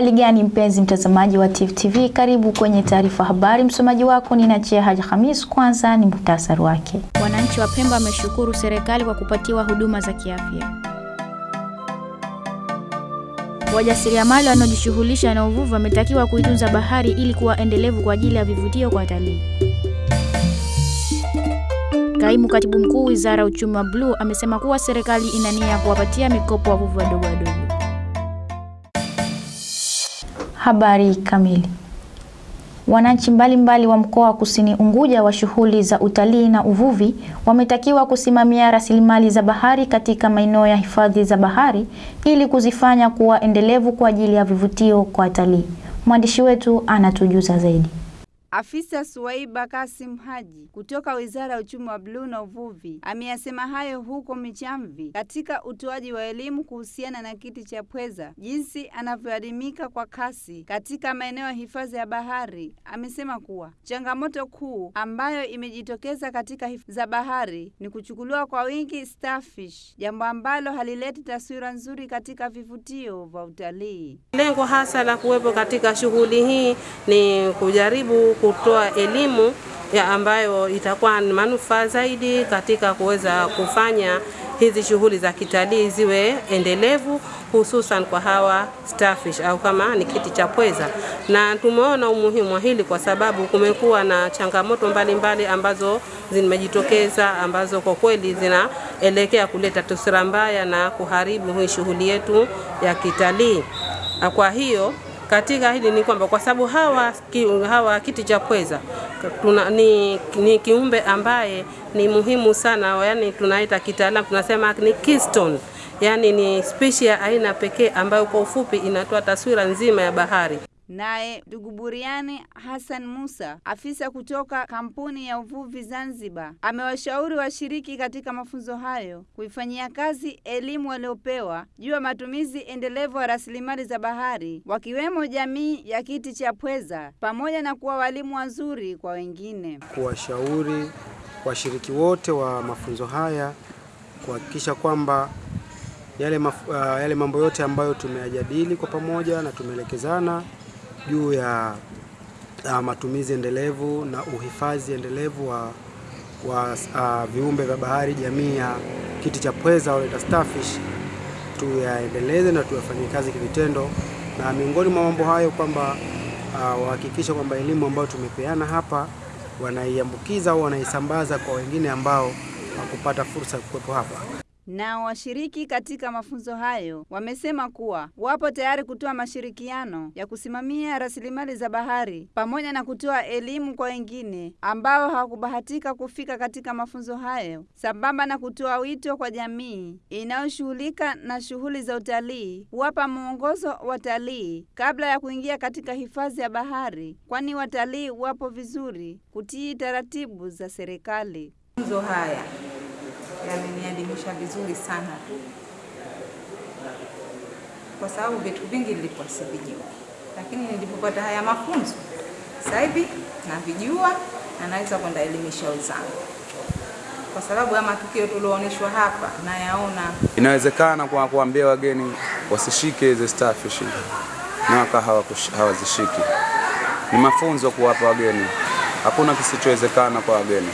Uhali gani mpenzi mtazamaji wa Tifu TV, karibu kwenye taarifa habari. Msomaji wako ni Nachia Haji Hamis. Kwanza ni muhtasari wake. Wananchi wa Pemba wameshukuru serikali kwa kupatiwa huduma za kiafya. Wajasiriamali wanaojishughulisha na uvuvi wametakiwa kuitunza bahari ili kuwa endelevu kwa ajili ya vivutio kwa watalii. Kaimu katibu mkuu wizara ya uchumi wa bluu amesema kuwa serikali ina nia ya kuwapatia mikopo wavuvi wadogo wadogo. Habari kamili. Wananchi mbalimbali wa mkoa wa Kusini Unguja wa shughuli za utalii na uvuvi wametakiwa kusimamia rasilimali za bahari katika maeneo ya hifadhi za bahari ili kuzifanya kuwa endelevu kwa ajili ya vivutio kwa watalii. Mwandishi wetu anatujuza zaidi. Afisa Suwaiba Kasim Haji kutoka Wizara ya Uchumi wa Bluu na Uvuvi ameyasema hayo huko Michamvi katika utoaji wa elimu kuhusiana na kiti cha pweza jinsi anavyoadimika kwa kasi katika maeneo ya hifadhi ya bahari. Amesema kuwa changamoto kuu ambayo imejitokeza katika hifadhi za bahari ni kuchukuliwa kwa wingi starfish, jambo ambalo halileti taswira nzuri katika vivutio vya utalii. Lengo hasa la kuwepo katika shughuli hii ni kujaribu kutoa elimu ya ambayo itakuwa ni manufaa zaidi katika kuweza kufanya hizi shughuli za kitalii ziwe endelevu, hususan kwa hawa starfish au kama ni kiti cha pweza. Na tumeona umuhimu wa hili kwa sababu kumekuwa na changamoto mbalimbali mbali ambazo zimejitokeza ambazo kwa kweli zinaelekea kuleta taswira mbaya na kuharibu hii shughuli yetu ya kitalii. Kwa hiyo katika hili ni kwamba kwa sababu hawa, ki, hawa kiti cha pweza tuna, ni, ni kiumbe ambaye ni muhimu sana, yani tunaita kitaalamu tunasema ni keystone, yani ni spishi ya aina pekee ambayo kwa ufupi inatoa taswira nzima ya bahari. Naye ndugu Buriani Hassan Musa, afisa kutoka kampuni ya uvuvi Zanzibar, amewashauri washiriki katika mafunzo hayo kuifanyia kazi elimu waliopewa juu ya matumizi endelevu ya rasilimali za bahari, wakiwemo jamii ya kiti cha pweza, pamoja na kuwa walimu wazuri kwa wengine. Kuwashauri washiriki wote wa mafunzo haya kuhakikisha kwamba yale, maf, uh, yale mambo yote ambayo tumeyajadili kwa pamoja na tumeelekezana juu ya uh, matumizi endelevu na uhifadhi endelevu wa, wa uh, viumbe vya bahari jamii ya kiti cha pweza au starfish, tuyaendeleze na tuyafanyie kazi kivitendo, na miongoni mwa mambo hayo kwamba uh, wahakikisha kwamba elimu ambayo tumepeana hapa wanaiambukiza au wanaisambaza kwa wengine ambao wakupata fursa ya kuwepo hapa. Nao washiriki katika mafunzo hayo wamesema kuwa wapo tayari kutoa mashirikiano ya kusimamia rasilimali za bahari pamoja na kutoa elimu kwa wengine ambao hawakubahatika kufika katika mafunzo hayo, sambamba na kutoa wito kwa jamii inayoshughulika na shughuli za utalii kuwapa mwongozo watalii kabla ya kuingia katika hifadhi ya bahari, kwani watalii wapo vizuri kutii taratibu za serikali. Mafunzo haya yamenielimisha vizuri sana. Kwa sababu vitu vingi nilikuwa sivijua, lakini nilipopata haya mafunzo sasa hivi navijua na naweza kwenda elimisha wenzangu, kwa sababu ya matukio tulioonyeshwa hapa nayaona. Inawezekana kwa kuambia wageni wasishike hizi starfish na waka hawazishiki. Ni mafunzo kuwapa wageni, hakuna kisichowezekana kwa wageni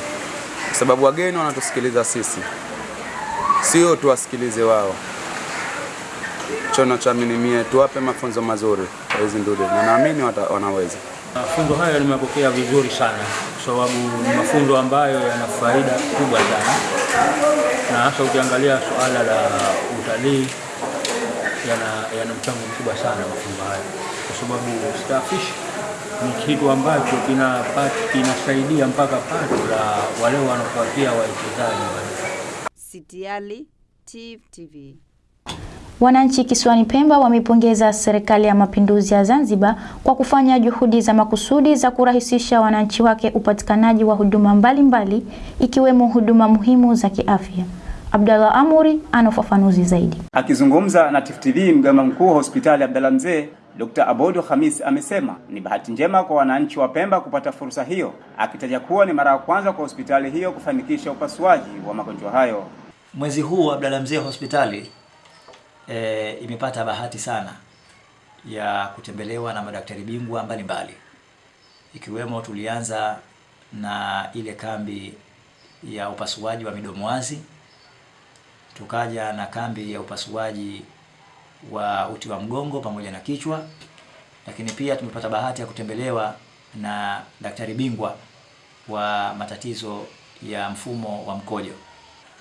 sababu wageni wanatusikiliza sisi, sio tuwasikilize wao. Chono cha mie tuwape mafunzo mazuri. Hizi na naamini wanaweza. Mafunzo hayo nimepokea vizuri sana, kwa sababu ni mafunzo ambayo yana faida kubwa sana, na hasa ukiangalia suala la utalii yana, yana mchango mkubwa sana mafunzo hayo, kwa sababu starfish ni kitu ambacho kinasaidia mpaka pato la wale wanaofuatia wawekezaji. Sitiali Tifu TV. Wananchi kisiwani Pemba wamepongeza Serikali ya Mapinduzi ya Zanzibar kwa kufanya juhudi za makusudi za kurahisisha wananchi wake upatikanaji wa huduma mbalimbali mbali, ikiwemo huduma muhimu za kiafya. Abdallah Amuri ana ufafanuzi zaidi. Akizungumza na Tifu TV, mganga mkuu wa hospitali Abdallah Mzee Dr. Abodo Khamis amesema ni bahati njema kwa wananchi wa Pemba kupata fursa hiyo, akitaja kuwa ni mara ya kwanza kwa hospitali hiyo kufanikisha upasuaji wa magonjwa hayo. Mwezi huu Abdalla Mzee hospitali e, imepata bahati sana ya kutembelewa na madaktari bingwa mbalimbali ikiwemo tulianza na ile kambi ya upasuaji wa midomo wazi, tukaja na kambi ya upasuaji wa uti wa mgongo pamoja na kichwa, lakini pia tumepata bahati ya kutembelewa na daktari bingwa wa matatizo ya mfumo wa mkojo.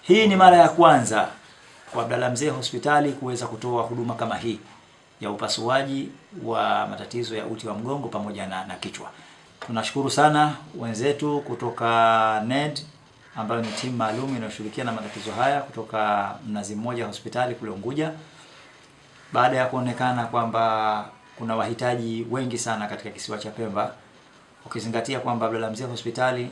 Hii ni mara ya kwanza kwa Abdalla Mzee hospitali kuweza kutoa huduma kama hii ya upasuaji wa matatizo ya uti wa mgongo pamoja na, na kichwa. Tunashukuru sana wenzetu kutoka NED ambayo ni timu maalum inayoshughulikia na matatizo haya kutoka Mnazi Mmoja hospitali kule Unguja, baada ya kuonekana kwamba kuna wahitaji wengi sana katika kisiwa cha Pemba, ukizingatia kwamba Abdalla Mzee hospitali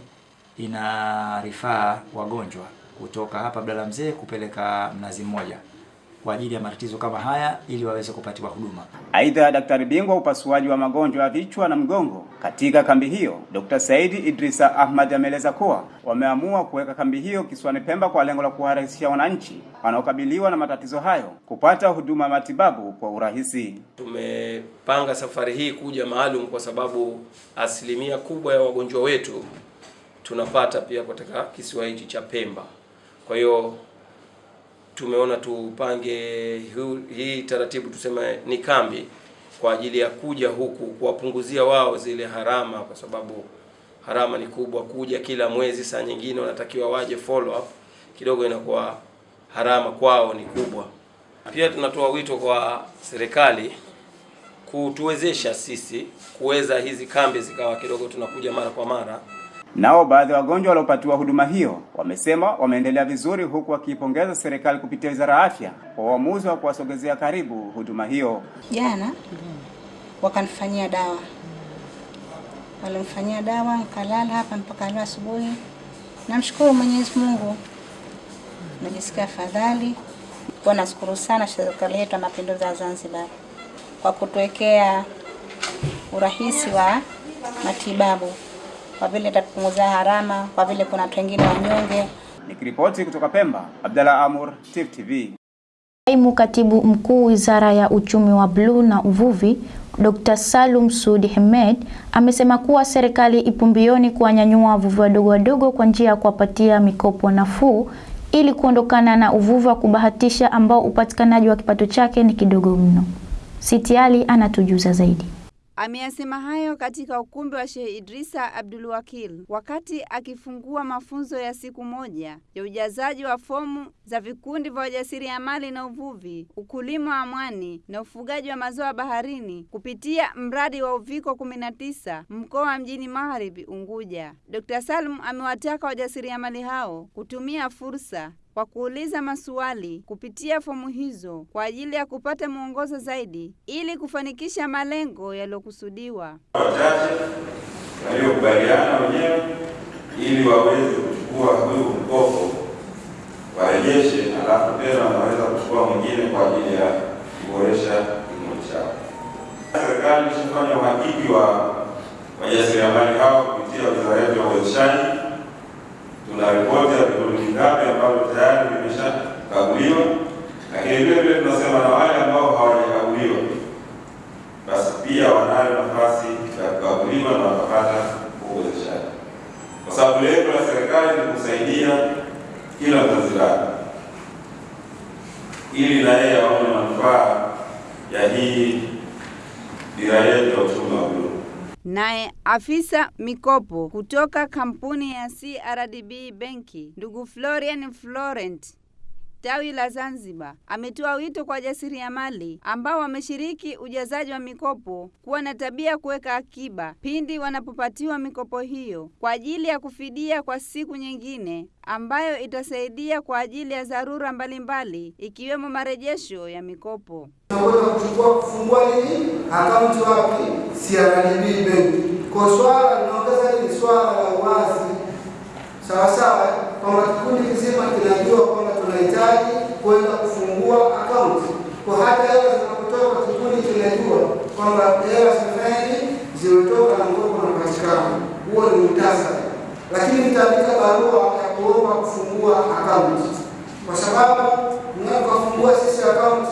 ina rifaa wagonjwa kutoka hapa Abdalla Mzee kupeleka Mnazi Mmoja kwa ajili ya matatizo kama haya ili waweze kupatiwa huduma. Aidha, daktari bingwa upasuaji wa magonjwa ya vichwa na mgongo katika kambi hiyo Dr. Saidi Idrisa Ahmad ameeleza kuwa wameamua kuweka kambi hiyo kisiwani Pemba kwa lengo la kuwarahisishia wananchi wanaokabiliwa na matatizo hayo kupata huduma ya matibabu kwa urahisi. Tumepanga safari hii kuja maalum kwa sababu asilimia kubwa ya wagonjwa wetu tunapata pia katika kisiwa hichi cha Pemba. Kwa hiyo tumeona tupange hii taratibu tuseme ni kambi kwa ajili ya kuja huku kuwapunguzia wao zile harama, kwa sababu harama ni kubwa. Kuja kila mwezi, saa nyingine wanatakiwa waje follow up, kidogo inakuwa harama kwao ni kubwa. Pia tunatoa wito kwa serikali kutuwezesha sisi kuweza hizi kambi zikawa kidogo tunakuja mara kwa mara. Nao baadhi ya wagonjwa waliopatiwa huduma hiyo wamesema wameendelea vizuri, huku wakiipongeza serikali kupitia Wizara ya Afya kwa uamuzi wa kuwasogezea karibu huduma hiyo. Jana wakanifanyia dawa, walimfanyia dawa, nikalala hapa mpaka leo asubuhi. Namshukuru Mwenyezi Mungu, najisikia afadhali. Nashukuru sana serikali yetu ya Mapinduzi ya Zanzibar kwa kutuwekea urahisi wa matibabu kwa vile itatupunguzia harama, kwa vile kuna watu wengine wanyonge. Nikiripoti kutoka Pemba, Abdalla Amur, Tifu TV. Kaimu Katibu Mkuu Wizara ya Uchumi wa Bluu na Uvuvi, Dr. Salum Sudi Hamed amesema kuwa serikali ipo mbioni kuwanyanyua wavuvi wadogo wadogo kwa njia ya kuwapatia mikopo nafuu ili kuondokana na uvuvi wa kubahatisha ambao upatikanaji wa kipato chake ni kidogo mno. Sitiali anatujuza zaidi. Ameyasema hayo katika ukumbi wa Sheikh Idrisa Abdul Wakil wakati akifungua mafunzo ya siku moja ya ujazaji wa fomu za vikundi vya wajasiriamali na uvuvi, ukulima wa mwani na ufugaji wa mazao baharini kupitia mradi wa Uviko 19 mkoa wa Mjini Magharibi Unguja. Dr. Salum amewataka wajasiriamali hao kutumia fursa kwa kuuliza maswali kupitia fomu hizo kwa ajili ya kupata mwongozo zaidi ili kufanikisha malengo yaliyokusudiwa. Wachache waliokubaliana wenyewe ili waweze kuchukua huyu mkopo warejeshe, halafu tena wanaweza kuchukua mwingine kwa ajili ya kuboresha kilimo chao. Serikali ishafanya uhakiki wa wajasiriamali hao kupitia wizara yetu ya uwezeshaji tuna ripoti vingapi ambavyo tayari vimeshakaguliwa, lakini vile vile tunasema na wale ambao hawajakaguliwa basi pia wanayo nafasi ya kukaguliwa na wakapata uwezeshaji, kwa sababu lengo la serikali ni kusaidia kila Mzanzibari ili na yeye aone manufaa ya hii dira yetu ya uchumi wa bluu. Naye afisa mikopo kutoka kampuni ya CRDB benki ndugu Florian Florent tawi la Zanzibar ametoa wito kwa wajasiriamali ambao wameshiriki ujazaji wa mikopo kuwa na tabia kuweka akiba pindi wanapopatiwa mikopo hiyo kwa ajili ya kufidia kwa siku nyingine ambayo itasaidia kwa ajili ya dharura mbalimbali ikiwemo marejesho ya mikopo. Tunaweza kuchukua kufungua nini akaunti wapi? CRDB benki. Kwa swala linaongeza ni Swala la uwazi, sawa sawa, kwamba kikundi kizima kinajua tunahitaji kwenda kufungua akaunti, kwa hata hela zinapotoka kikundi kinajua kwamba hela zifanyeni zimetoka na mkopo. Huo ni muhtasari, lakini nitaandika barua ya kuomba kufungua akaunti, kwa sababu mnapofungua sisi akaunti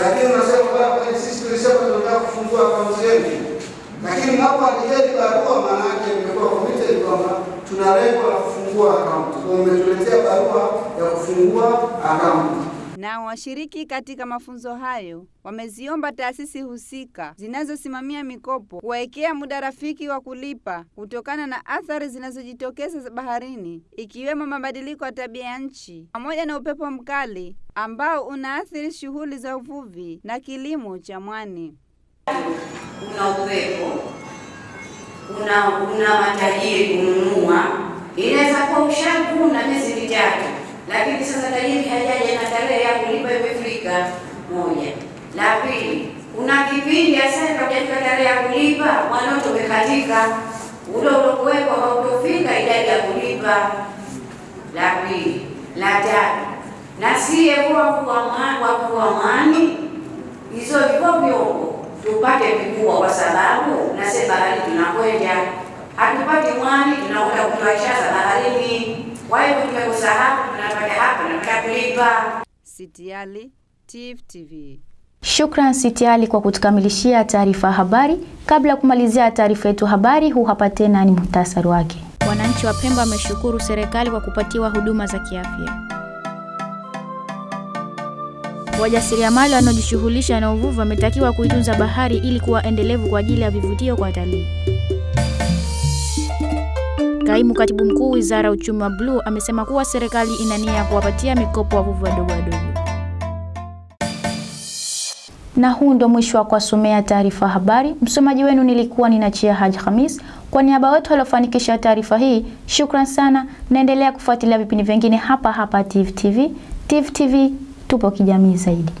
lakini unasema bwana, sisi tulisema tunataka kufungua akaunti yenu, lakini mnapoandikeni barua, maana yake imekuwa committed kwamba tuna lengo la kufungua akaunti, kwa umetuletea barua ya kufungua akaunti. Nao washiriki katika mafunzo hayo wameziomba taasisi husika zinazosimamia mikopo kuwawekea muda rafiki wa kulipa kutokana na athari zinazojitokeza baharini ikiwemo mabadiliko ya tabia ya nchi pamoja na upepo mkali ambao unaathiri shughuli za uvuvi na kilimo cha mwani. Kuna upepo, una, kuna matajiri kununua, inaweza kuwa ushakuna miezi mitatu lakini sasa tajiri hajaja na tarehe ya kulipa imefika. Moja. La pili, kuna kipindi hasa hujafika tarehe ya kulipa, mwanoto umekatika, ule uliokuwepo hautofika idadi ya kulipa. La pili. La tatu, na siye wakua mwani hizo viko vyombo tupate vikubwa, kwa sababu nasema bahari tunakwenda, hatupati mwani, tunakuta kutoa ishaza baharini kwa hivyo tumekosa hapa, tunapata hapa, tunapata kulipa. Sitiali, tif TV. Shukran Sitiali kwa kutukamilishia taarifa ya habari. Kabla ya kumalizia taarifa yetu habari, huu hapa tena ni muhtasari wake. Wananchi wa Pemba wameshukuru serikali kwa kupatiwa huduma za kiafya. Wajasiriamali wanaojishughulisha na uvuvi wametakiwa kuitunza bahari ili kuwa endelevu kwa ajili ya vivutio kwa watalii. Kaimu katibu mkuu wizara ya uchumi wa bluu amesema kuwa serikali ina nia ya kuwapatia mikopo wavuvi wadogo wadogo. Na huu ndo mwisho wa kuwasomea taarifa habari. Msomaji wenu nilikuwa ninachia Haji Hamis. Kwa niaba wetu waliofanikisha taarifa hii, shukran sana. Naendelea kufuatilia vipindi vingine hapa hapa Tifu TV. TV tupo kijamii zaidi.